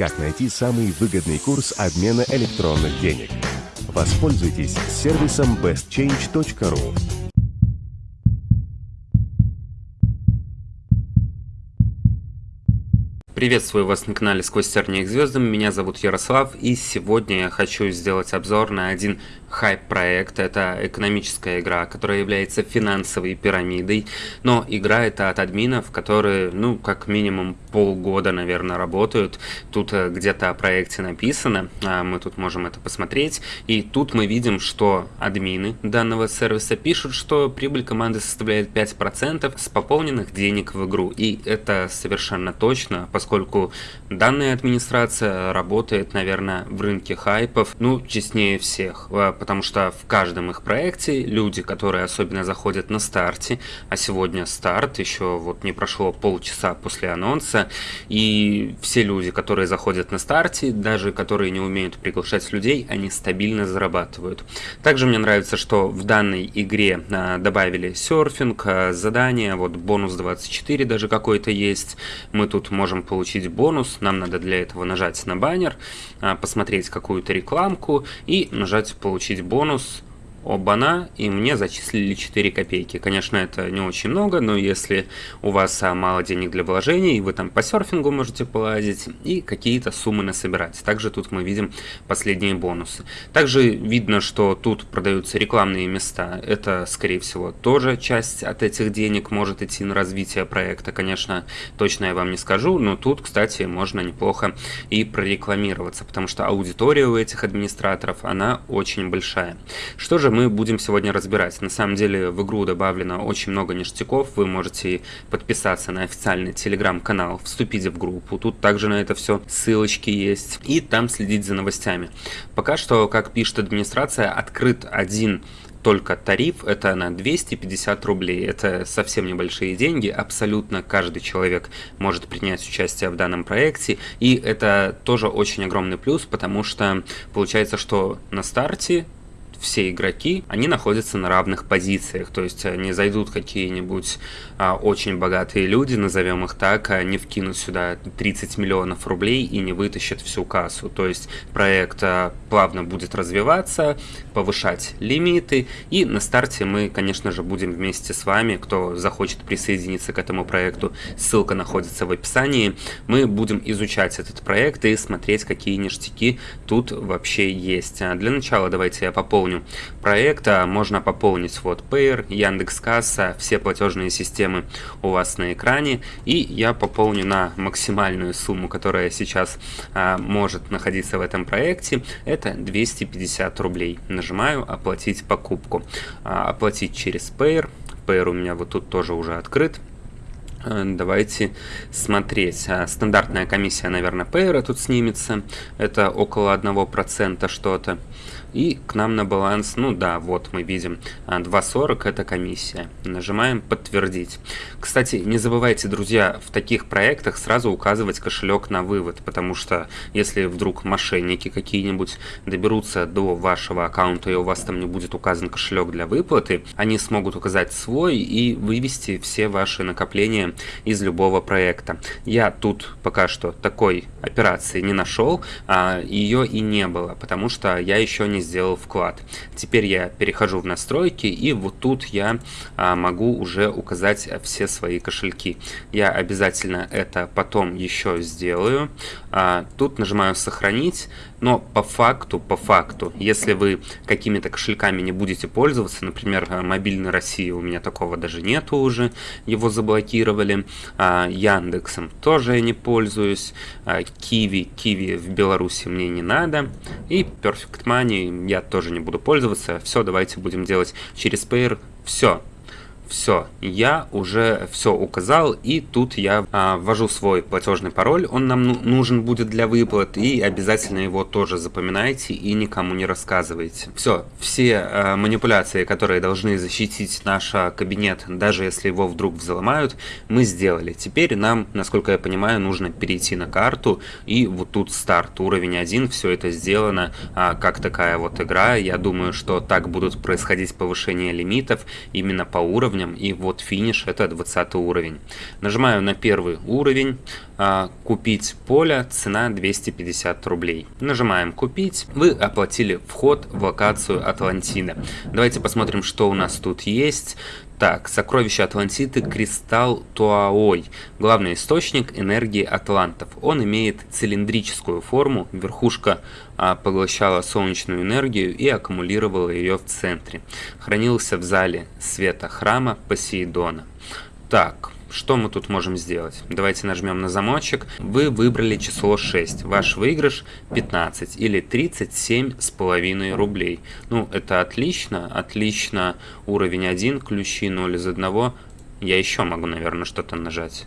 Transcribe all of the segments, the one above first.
как найти самый выгодный курс обмена электронных денег. Воспользуйтесь сервисом bestchange.ru. Приветствую вас на канале Сквозь тернии к звездам, меня зовут Ярослав и сегодня я хочу сделать обзор на один хайп-проект. Это экономическая игра, которая является финансовой пирамидой, но игра это от админов, которые, ну, как минимум полгода, наверное, работают. Тут э, где-то о проекте написано, а мы тут можем это посмотреть, и тут мы видим, что админы данного сервиса пишут, что прибыль команды составляет 5% с пополненных денег в игру, и это совершенно точно, поскольку данная администрация работает, наверное, в рынке хайпов, ну, честнее всех, потому что в каждом их проекте люди, которые особенно заходят на старте, а сегодня старт, еще вот не прошло полчаса после анонса, и все люди, которые заходят на старте, даже которые не умеют приглашать людей, они стабильно зарабатывают. Также мне нравится, что в данной игре а, добавили серфинг, а, задания, вот бонус 24 даже какой-то есть, мы тут можем получить бонус, нам надо для этого нажать на баннер, а, посмотреть какую-то рекламку и нажать получить получить бонус Оба-на, и мне зачислили 4 копейки. Конечно, это не очень много, но если у вас а, мало денег для вложений, вы там по серфингу можете полазить и какие-то суммы насобирать. Также тут мы видим последние бонусы. Также видно, что тут продаются рекламные места. Это, скорее всего, тоже часть от этих денег может идти на развитие проекта. Конечно, точно я вам не скажу, но тут, кстати, можно неплохо и прорекламироваться, потому что аудитория у этих администраторов, она очень большая. Что же мы будем сегодня разбирать. На самом деле в игру добавлено очень много ништяков. Вы можете подписаться на официальный телеграм-канал, вступить в группу. Тут также на это все ссылочки есть. И там следить за новостями. Пока что, как пишет администрация, открыт один только тариф это на 250 рублей. Это совсем небольшие деньги, абсолютно каждый человек может принять участие в данном проекте. И это тоже очень огромный плюс, потому что получается, что на старте все игроки, они находятся на равных позициях, то есть не зайдут какие-нибудь а, очень богатые люди, назовем их так, а не вкинут сюда 30 миллионов рублей и не вытащат всю кассу, то есть проект а, плавно будет развиваться, повышать лимиты, и на старте мы, конечно же, будем вместе с вами, кто захочет присоединиться к этому проекту, ссылка находится в описании, мы будем изучать этот проект и смотреть, какие ништяки тут вообще есть. А для начала давайте я пополню напомню, проекта можно пополнить вот Payer, Яндекс.Касса, все платежные системы у вас на экране. И я пополню на максимальную сумму, которая сейчас а, может находиться в этом проекте. Это 250 рублей. Нажимаю «Оплатить покупку». А, оплатить через Payer. Payer у меня вот тут тоже уже открыт. А, давайте смотреть. А, стандартная комиссия, наверное, Payer тут снимется. Это около 1% что-то. И к нам на баланс, ну да, вот мы видим 2.40 а, это комиссия. Нажимаем подтвердить. Кстати, не забывайте, друзья, в таких проектах сразу указывать кошелек на вывод, потому что если вдруг мошенники какие-нибудь доберутся до вашего аккаунта и у вас там не будет указан кошелек для выплаты, они смогут указать свой и вывести все ваши накопления из любого проекта. Я тут пока что такой операции не нашел, а ее и не было, потому что я еще не сделал вклад. Теперь я перехожу в настройки и вот тут я а, могу уже указать все свои кошельки. Я обязательно это потом еще сделаю. А, тут нажимаю сохранить, но по факту, по факту, если вы какими-то кошельками не будете пользоваться, например, мобильной России у меня такого даже нету уже, его заблокировали, а, Яндексом тоже я не пользуюсь, а, Киви, Киви в Беларуси мне не надо, и Perfect Money я тоже не буду пользоваться. Все, давайте будем делать через Payer. Все, все, я уже все указал, и тут я а, ввожу свой платежный пароль, он нам ну, нужен будет для выплат, и обязательно его тоже запоминайте и никому не рассказывайте. Все, все а, манипуляции, которые должны защитить наш а, кабинет, даже если его вдруг взломают, мы сделали. Теперь нам, насколько я понимаю, нужно перейти на карту, и вот тут старт, уровень 1, все это сделано а, как такая вот игра. Я думаю, что так будут происходить повышения лимитов именно по уровню, уровням, и вот финиш, это 20 уровень. Нажимаю на первый уровень, а, купить поле, цена 250 рублей. Нажимаем купить, вы оплатили вход в локацию Атлантида. Давайте посмотрим, что у нас тут есть. Так, сокровище Атлантиды Кристалл Туаой. Главный источник энергии атлантов. Он имеет цилиндрическую форму, верхушка а, поглощала солнечную энергию и аккумулировала ее в центре. Хранился в зале света храма Посейдона. Так, что мы тут можем сделать? Давайте нажмем на замочек. Вы выбрали число 6. Ваш выигрыш 15 или 37 с половиной рублей. Ну, это отлично. Отлично. Уровень 1, ключи 0 из 1. Я еще могу, наверное, что-то нажать.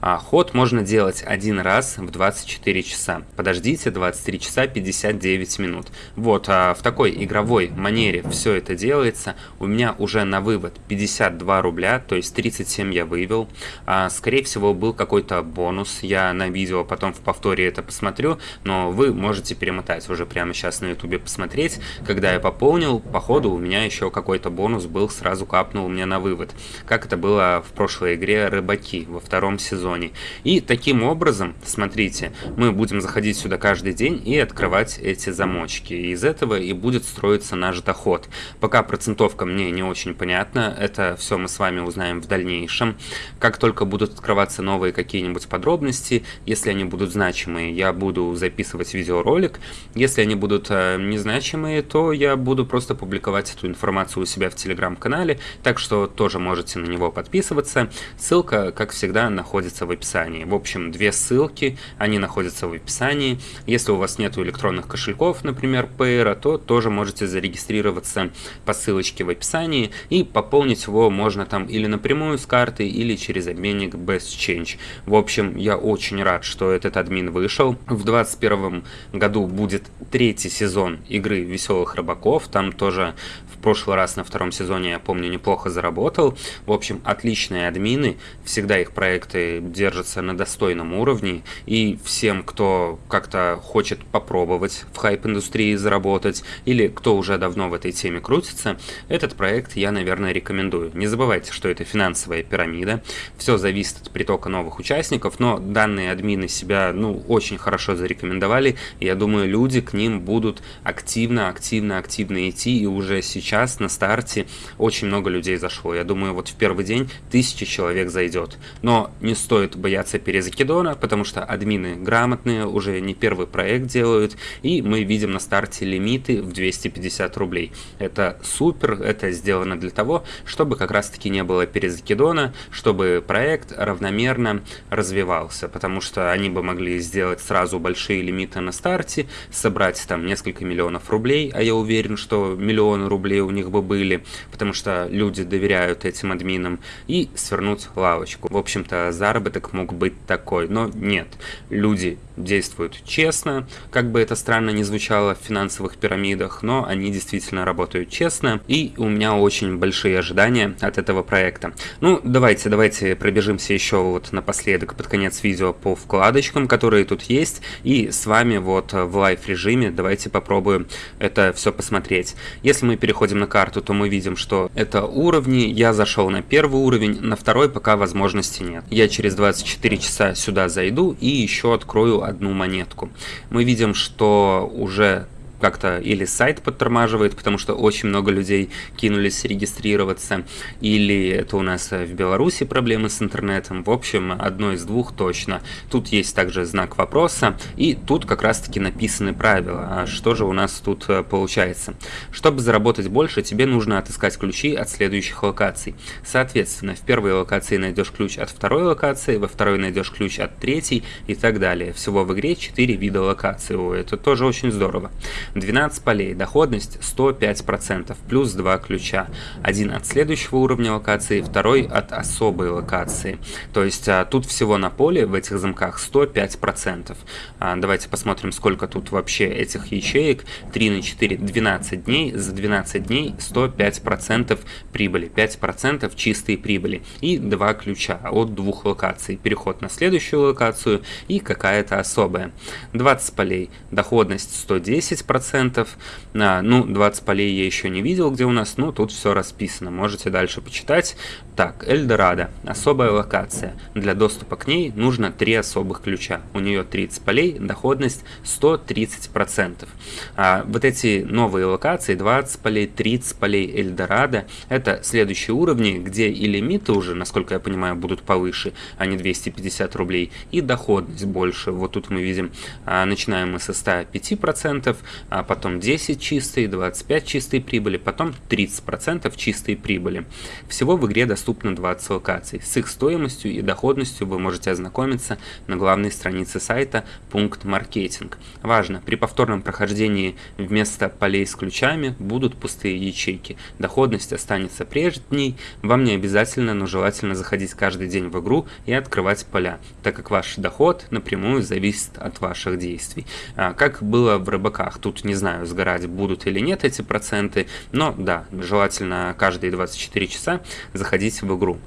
А ход можно делать один раз в 24 часа. Подождите 23 часа 59 минут. Вот а в такой игровой манере все это делается. У меня уже на вывод 52 рубля, то есть 37 я вывел. А, скорее всего был какой-то бонус. Я на видео потом в повторе это посмотрю, но вы можете перемотать уже прямо сейчас на ютубе посмотреть. Когда я пополнил, по ходу у меня еще какой-то бонус был, сразу капнул мне на вывод. Как это было в прошлой игре Рыбаки во втором сезоне сезоне. И таким образом, смотрите, мы будем заходить сюда каждый день и открывать эти замочки. Из этого и будет строиться наш доход. Пока процентовка мне не очень понятна, это все мы с вами узнаем в дальнейшем. Как только будут открываться новые какие-нибудь подробности, если они будут значимые, я буду записывать видеоролик. Если они будут э, незначимые, то я буду просто публиковать эту информацию у себя в телеграм-канале, так что тоже можете на него подписываться. Ссылка, как всегда, находится находится в описании. В общем, две ссылки, они находятся в описании. Если у вас нет электронных кошельков, например, Payer, то тоже можете зарегистрироваться по ссылочке в описании и пополнить его можно там или напрямую с карты, или через обменник Best Change. В общем, я очень рад, что этот админ вышел. В 2021 году будет третий сезон игры Веселых Рыбаков, там тоже прошлый раз на втором сезоне, я помню, неплохо заработал. В общем, отличные админы, всегда их проекты держатся на достойном уровне, и всем, кто как-то хочет попробовать в хайп-индустрии заработать, или кто уже давно в этой теме крутится, этот проект я, наверное, рекомендую. Не забывайте, что это финансовая пирамида, все зависит от притока новых участников, но данные админы себя, ну, очень хорошо зарекомендовали, и я думаю, люди к ним будут активно, активно, активно идти, и уже сейчас сейчас на старте очень много людей зашло. Я думаю, вот в первый день тысячи человек зайдет. Но не стоит бояться перезакидона, потому что админы грамотные, уже не первый проект делают, и мы видим на старте лимиты в 250 рублей. Это супер, это сделано для того, чтобы как раз таки не было перезакидона, чтобы проект равномерно развивался, потому что они бы могли сделать сразу большие лимиты на старте, собрать там несколько миллионов рублей, а я уверен, что миллионы рублей у них бы были, потому что люди доверяют этим админам, и свернуть лавочку. В общем-то, заработок мог быть такой, но нет. Люди действуют честно, как бы это странно не звучало в финансовых пирамидах, но они действительно работают честно, и у меня очень большие ожидания от этого проекта. Ну, давайте, давайте пробежимся еще вот напоследок под конец видео по вкладочкам, которые тут есть, и с вами вот в live режиме давайте попробуем это все посмотреть. Если мы переходим на карту, то мы видим, что это уровни. Я зашел на первый уровень, на второй пока возможности нет. Я через 24 часа сюда зайду и еще открою одну монетку. Мы видим, что уже как-то или сайт подтормаживает, потому что очень много людей кинулись регистрироваться, или это у нас в Беларуси проблемы с интернетом. В общем, одно из двух точно. Тут есть также знак вопроса, и тут как раз-таки написаны правила. А что же у нас тут э, получается? Чтобы заработать больше, тебе нужно отыскать ключи от следующих локаций. Соответственно, в первой локации найдешь ключ от второй локации, во второй найдешь ключ от третьей и так далее. Всего в игре 4 вида локаций. О, это тоже очень здорово. 12 полей, доходность 105%, плюс 2 ключа. Один от следующего уровня локации, второй от особой локации. То есть а, тут всего на поле в этих замках 105%. А, давайте посмотрим, сколько тут вообще этих ячеек. 3 на 4, 12 дней. За 12 дней 105% прибыли, 5% чистой прибыли. И 2 ключа от двух локаций. Переход на следующую локацию и какая-то особая. 20 полей, доходность 110%, 20%. А, ну, 20 полей я еще не видел, где у нас, ну, тут все расписано, можете дальше почитать. Так, Эльдорадо, особая локация. Для доступа к ней нужно три особых ключа. У нее 30 полей, доходность 130%. А вот эти новые локации, 20 полей, 30 полей Эльдорадо, это следующие уровни, где и лимиты уже, насколько я понимаю, будут повыше, а не 250 рублей, и доходность больше. Вот тут мы видим, а, начинаем мы со 105%, а потом 10 чистой, 25 чистой прибыли, потом 30% чистой прибыли. Всего в игре доступно 20 локаций. С их стоимостью и доходностью вы можете ознакомиться на главной странице сайта «Пункт маркетинг». Важно, при повторном прохождении вместо полей с ключами будут пустые ячейки. Доходность останется прежней, вам не обязательно, но желательно заходить каждый день в игру и открывать поля, так как ваш доход напрямую зависит от ваших действий. А, как было в рыбаках, тут не знаю, сгорать будут или нет эти проценты, но да, желательно каждые 24 часа заходить в игру.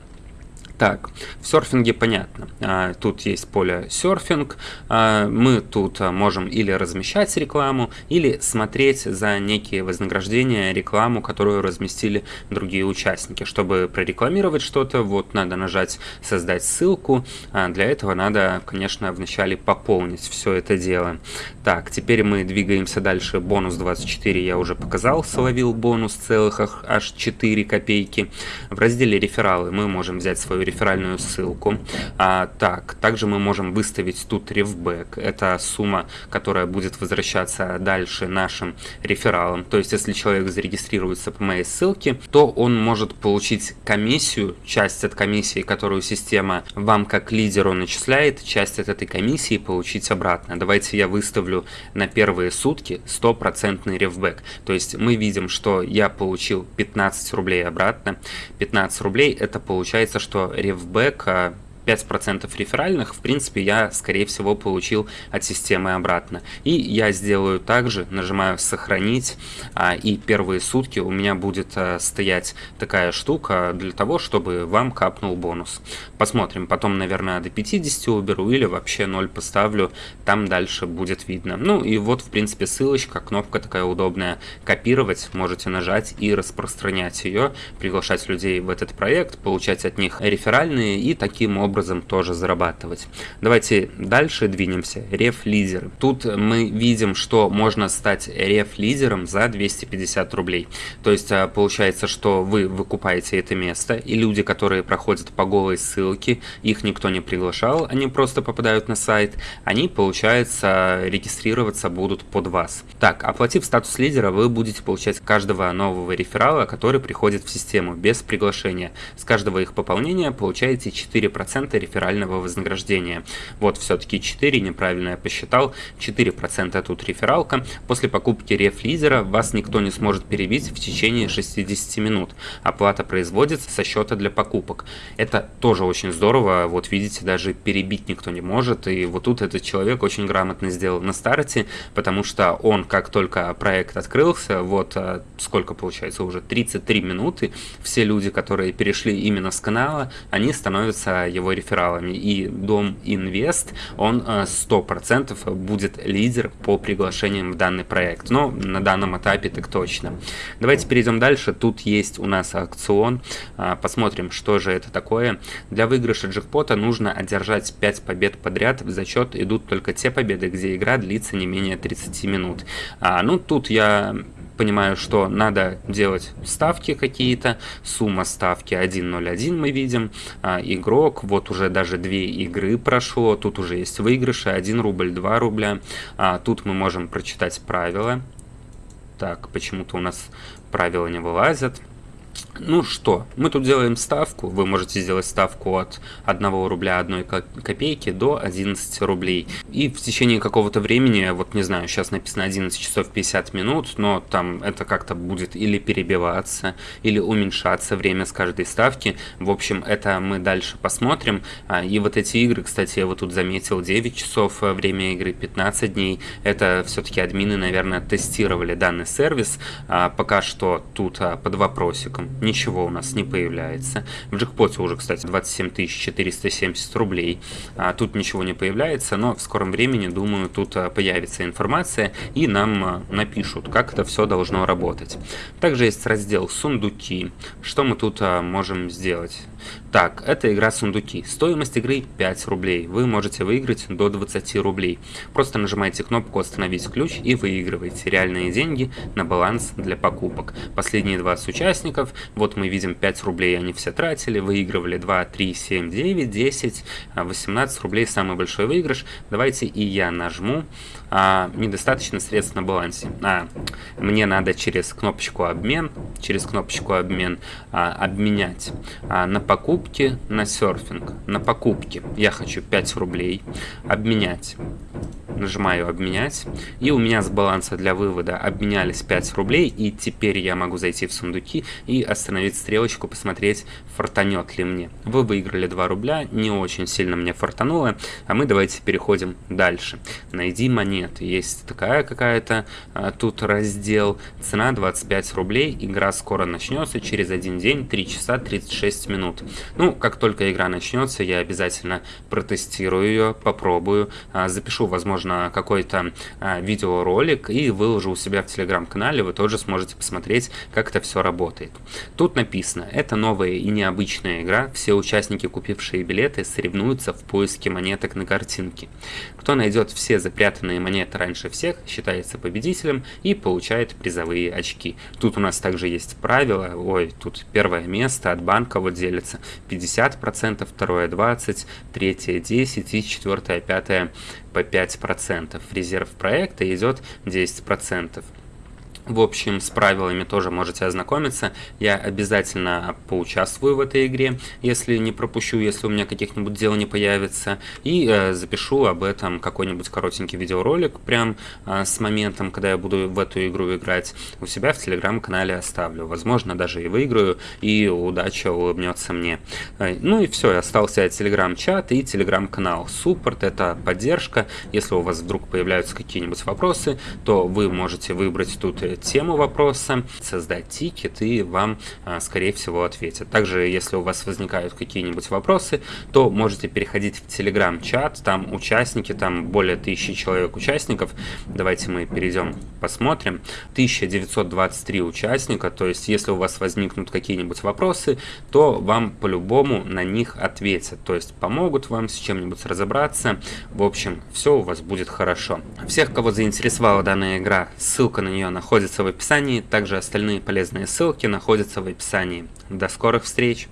Так, в серфинге понятно. А, тут есть поле серфинг. А, мы тут а, можем или размещать рекламу, или смотреть за некие вознаграждения рекламу, которую разместили другие участники. Чтобы прорекламировать что-то, вот надо нажать «Создать ссылку». Для этого надо, конечно, вначале пополнить все это дело. Так, теперь мы двигаемся дальше. Бонус 24 я уже показал, словил бонус целых аж 4 копейки. В разделе «Рефералы» мы можем взять свою реферальную ссылку. А, так, также мы можем выставить тут рефбэк. Это сумма, которая будет возвращаться дальше нашим рефералам. То есть, если человек зарегистрируется по моей ссылке, то он может получить комиссию, часть от комиссии, которую система вам как лидеру начисляет, часть от этой комиссии получить обратно. Давайте я выставлю на первые сутки стопроцентный рефбэк. То есть мы видим, что я получил 15 рублей обратно. 15 рублей это получается, что рефбэк 5% реферальных, в принципе, я, скорее всего, получил от системы обратно. И я сделаю также, нажимаю «Сохранить», а, и первые сутки у меня будет а, стоять такая штука для того, чтобы вам капнул бонус. Посмотрим, потом, наверное, до 50 уберу или вообще 0 поставлю, там дальше будет видно. Ну и вот, в принципе, ссылочка, кнопка такая удобная. Копировать можете нажать и распространять ее, приглашать людей в этот проект, получать от них реферальные и таким образом образом тоже зарабатывать. Давайте дальше двинемся. Реф-лидеры. Тут мы видим, что можно стать реф-лидером за 250 рублей. То есть а, получается, что вы выкупаете это место, и люди, которые проходят по голой ссылке, их никто не приглашал, они просто попадают на сайт, они, получается, регистрироваться будут под вас. Так, оплатив статус лидера, вы будете получать каждого нового реферала, который приходит в систему без приглашения. С каждого их пополнения получаете 4% 4% реферального вознаграждения. Вот все-таки 4, неправильно я посчитал, 4% тут рефералка. После покупки рефлизера вас никто не сможет перебить в течение 60 минут. Оплата производится со счета для покупок. Это тоже очень здорово, вот видите, даже перебить никто не может. И вот тут этот человек очень грамотно сделал на старте, потому что он, как только проект открылся, вот а, сколько получается уже 33 минуты, все люди, которые перешли именно с канала, они становятся его рефералами. И Дом Инвест, он 100% э, будет лидер по приглашениям в данный проект. Но на данном этапе так точно. Давайте перейдем дальше. Тут есть у нас аукцион. А, посмотрим, что же это такое. Для выигрыша джекпота нужно одержать 5 побед подряд. В зачет идут только те победы, где игра длится не менее 30 минут. А, ну, тут я понимаю, что надо делать ставки какие-то, сумма ставки 1.01 мы видим, а, игрок, вот уже даже две игры прошло, тут уже есть выигрыши, 1 рубль, 2 рубля, а, тут мы можем прочитать правила, так, почему-то у нас правила не вылазят, ну что, мы тут делаем ставку, вы можете сделать ставку от 1 рубля 1 копейки до 11 рублей. И в течение какого-то времени, вот не знаю, сейчас написано 11 часов 50 минут, но там это как-то будет или перебиваться, или уменьшаться время с каждой ставки. В общем, это мы дальше посмотрим. А, и вот эти игры, кстати, я вот тут заметил 9 часов, э, время игры 15 дней. Это все-таки админы, наверное, тестировали данный сервис. А, пока что тут а, под вопросиком ничего у нас не появляется. В джекпоте уже, кстати, 27 470 рублей. А, тут ничего не появляется, но в скором времени, думаю, тут а, появится информация и нам а, напишут, как это все должно работать. Также есть раздел «Сундуки». Что мы тут можем сделать? Так, это игра «Сундуки». Стоимость игры 5 рублей. Вы можете выиграть до 20 рублей. Просто нажимаете кнопку «Остановить ключ» и выигрываете реальные деньги на баланс для покупок. Последние 20 участников, вот мы видим 5 рублей они все тратили, выигрывали 2, 3, 7, 9, 10, 18 рублей самый большой выигрыш. Давайте и я нажму. А, недостаточно средств на балансе. А, мне надо через кнопочку «Обмен», через кнопочку «Обмен» а, обменять а, на покупки на серфинг. На покупки я хочу 5 рублей обменять нажимаю обменять, и у меня с баланса для вывода обменялись 5 рублей, и теперь я могу зайти в сундуки и остановить стрелочку, посмотреть, фартанет ли мне. Вы выиграли 2 рубля, не очень сильно мне фартануло, а мы давайте переходим дальше. Найди монеты, есть такая какая-то, а, тут раздел, цена 25 рублей, игра скоро начнется, через один день, 3 часа 36 минут. Ну, как только игра начнется, я обязательно протестирую ее, попробую, а, запишу, возможно, возможно, какой-то а, видеоролик и выложу у себя в телеграм-канале, вы тоже сможете посмотреть, как это все работает. Тут написано, это новая и необычная игра, все участники, купившие билеты, соревнуются в поиске монеток на картинке. Кто найдет все запрятанные монеты раньше всех, считается победителем и получает призовые очки. Тут у нас также есть правило, ой, тут первое место от банка вот делится 50%, второе 20%, третье 10% и четвертое, пятое по 5%. Резерв проекта идет 10%. В общем, с правилами тоже можете ознакомиться. Я обязательно поучаствую в этой игре, если не пропущу, если у меня каких-нибудь дел не появится. И э, запишу об этом какой-нибудь коротенький видеоролик, прям э, с моментом, когда я буду в эту игру играть. У себя в телеграм-канале оставлю. Возможно, даже и выиграю, и удача улыбнется мне. Э, ну и все, остался телеграм-чат и телеграм-канал. Суппорт — это поддержка. Если у вас вдруг появляются какие-нибудь вопросы, то вы можете выбрать тут тему вопроса, создать тикет и вам, а, скорее всего, ответят. Также, если у вас возникают какие-нибудь вопросы, то можете переходить в телеграм-чат, там участники, там более тысячи человек участников. Давайте мы перейдем, посмотрим. 1923 участника, то есть если у вас возникнут какие-нибудь вопросы, то вам по-любому на них ответят, то есть помогут вам с чем-нибудь разобраться. В общем, все у вас будет хорошо. Всех, кого заинтересовала данная игра, ссылка на нее находится находится в описании, также остальные полезные ссылки находятся в описании. До скорых встреч!